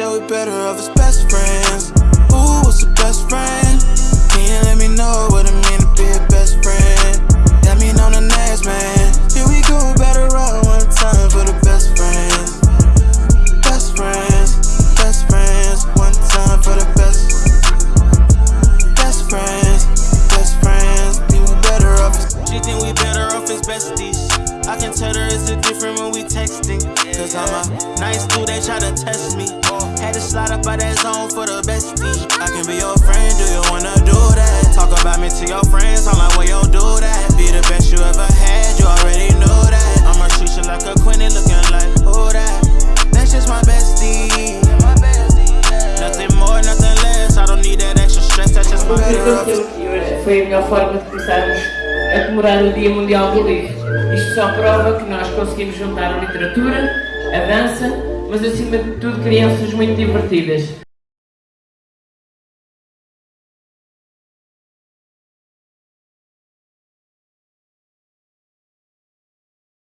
said we better off as best friends. Ooh, what's the best friend? Can you let me know what it mean to be a best friend? That mean on the next man. Here we go, better run one time for the best friends. Best friends, best friends, one time for the best. Best friends, best friends, we better off She think we better off as besties. I can tell her it's a different when we texting. Cause I'm a nice dude, they try to test me. Had to slide up by that zone for the bestie. I can be your friend, do you wanna do that? Talk about me to your friends, I'm like, well, yo, do that. Be the best you ever had, you already know that. I'ma treat you like a queen and looking like, who that? That's just my bestie. Nothing more, nothing less. I don't need that extra stress, that's just my better off as que foi a melhor forma de começarmos a comemorar o Dia Mundial do Livro. Isto só prova que nós conseguimos juntar a literatura, a dança, mas acima de tudo crianças muito divertidas.